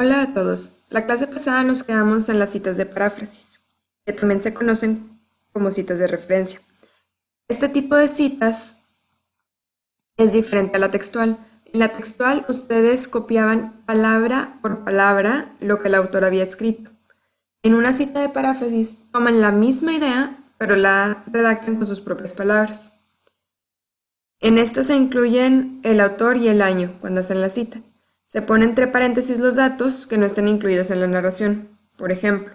Hola a todos. La clase pasada nos quedamos en las citas de paráfrasis, que también se conocen como citas de referencia. Este tipo de citas es diferente a la textual. En la textual ustedes copiaban palabra por palabra lo que el autor había escrito. En una cita de paráfrasis toman la misma idea, pero la redactan con sus propias palabras. En esto se incluyen el autor y el año cuando hacen la cita. Se ponen entre paréntesis los datos que no estén incluidos en la narración. Por ejemplo,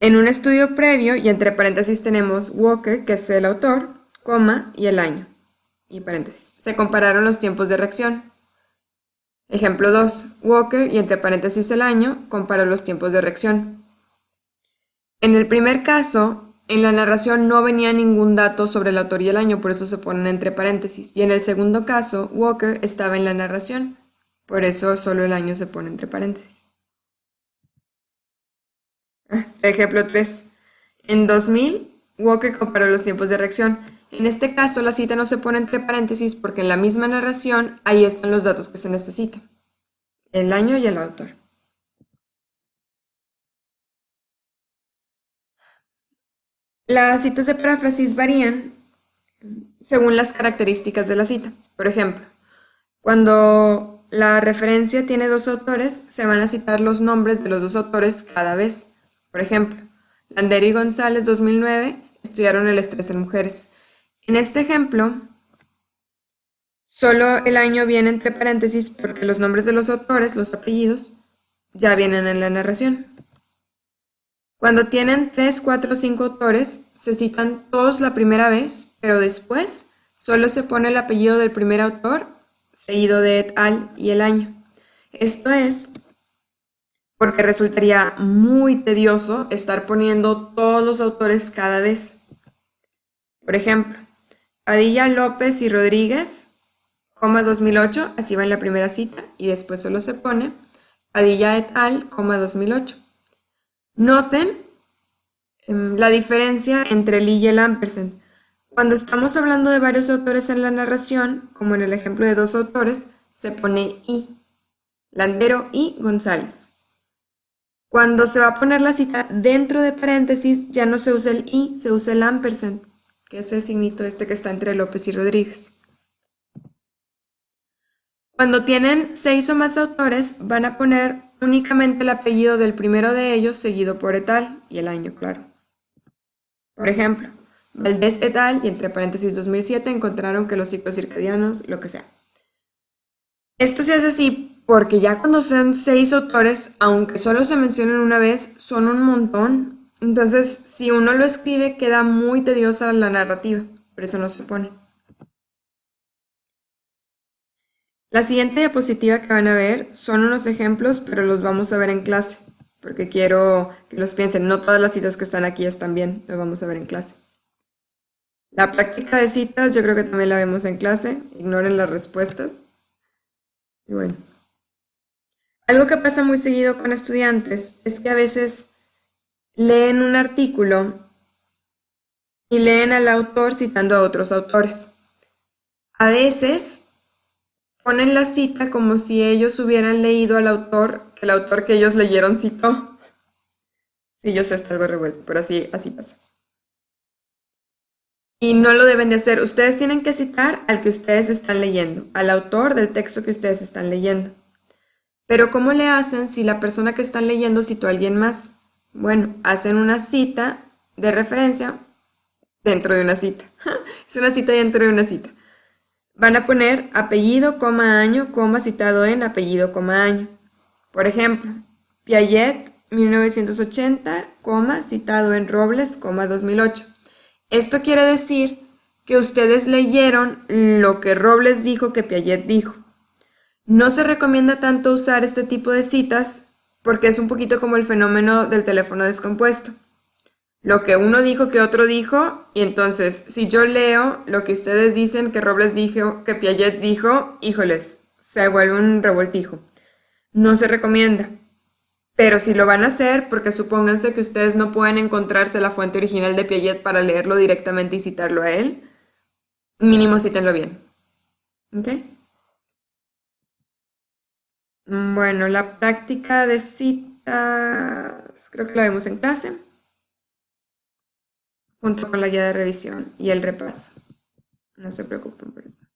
en un estudio previo y entre paréntesis tenemos Walker, que es el autor, coma y el año. Y paréntesis. Se compararon los tiempos de reacción. Ejemplo 2. Walker y entre paréntesis el año comparó los tiempos de reacción. En el primer caso, en la narración no venía ningún dato sobre el autor y el año, por eso se ponen entre paréntesis. Y en el segundo caso, Walker estaba en la narración. Por eso solo el año se pone entre paréntesis. Ah, ejemplo 3. En 2000, Walker comparó los tiempos de reacción. En este caso, la cita no se pone entre paréntesis porque en la misma narración ahí están los datos que se necesitan. El año y el autor. Las citas de paráfrasis varían según las características de la cita. Por ejemplo, cuando la referencia tiene dos autores, se van a citar los nombres de los dos autores cada vez. Por ejemplo, Landero y González 2009 estudiaron el estrés en mujeres. En este ejemplo, solo el año viene entre paréntesis porque los nombres de los autores, los apellidos, ya vienen en la narración. Cuando tienen 3, 4 o 5 autores, se citan todos la primera vez, pero después solo se pone el apellido del primer autor seguido de et al y el año. Esto es porque resultaría muy tedioso estar poniendo todos los autores cada vez. Por ejemplo, Padilla, López y Rodríguez, coma 2008, así va en la primera cita, y después solo se pone Padilla et al, coma 2008. Noten em, la diferencia entre el y el ampersand. Cuando estamos hablando de varios autores en la narración, como en el ejemplo de dos autores, se pone y. Landero y González. Cuando se va a poner la cita dentro de paréntesis, ya no se usa el y, se usa el ampersand, que es el signito este que está entre López y Rodríguez. Cuando tienen seis o más autores, van a poner únicamente el apellido del primero de ellos, seguido por etal y el año, claro. Por ejemplo, Valdés et al. y entre paréntesis 2007 encontraron que los ciclos circadianos, lo que sea. Esto se hace así porque ya cuando son seis autores, aunque solo se mencionen una vez, son un montón. Entonces, si uno lo escribe, queda muy tediosa la narrativa. Por eso no se pone. La siguiente diapositiva que van a ver son unos ejemplos, pero los vamos a ver en clase. Porque quiero que los piensen. No todas las citas que están aquí están bien. Lo vamos a ver en clase. La práctica de citas yo creo que también la vemos en clase, ignoren las respuestas. Y bueno. Algo que pasa muy seguido con estudiantes es que a veces leen un artículo y leen al autor citando a otros autores. A veces ponen la cita como si ellos hubieran leído al autor que el autor que ellos leyeron citó. Sí, yo sé, está algo revuelto, pero así, así pasa. Y no lo deben de hacer. Ustedes tienen que citar al que ustedes están leyendo, al autor del texto que ustedes están leyendo. Pero ¿cómo le hacen si la persona que están leyendo citó a alguien más? Bueno, hacen una cita de referencia dentro de una cita. es una cita dentro de una cita. Van a poner apellido, coma, año, coma, citado en apellido, coma, año. Por ejemplo, Piaget, 1980, coma, citado en Robles, coma, 2008. Esto quiere decir que ustedes leyeron lo que Robles dijo que Piaget dijo. No se recomienda tanto usar este tipo de citas porque es un poquito como el fenómeno del teléfono descompuesto. Lo que uno dijo que otro dijo, y entonces si yo leo lo que ustedes dicen que Robles dijo, que Piaget dijo, híjoles, se vuelve un revoltijo. No se recomienda. Pero si lo van a hacer, porque supónganse que ustedes no pueden encontrarse la fuente original de Piaget para leerlo directamente y citarlo a él, mínimo cítenlo bien. ¿Ok? Bueno, la práctica de citas creo que la vemos en clase, junto con la guía de revisión y el repaso. No se preocupen por eso.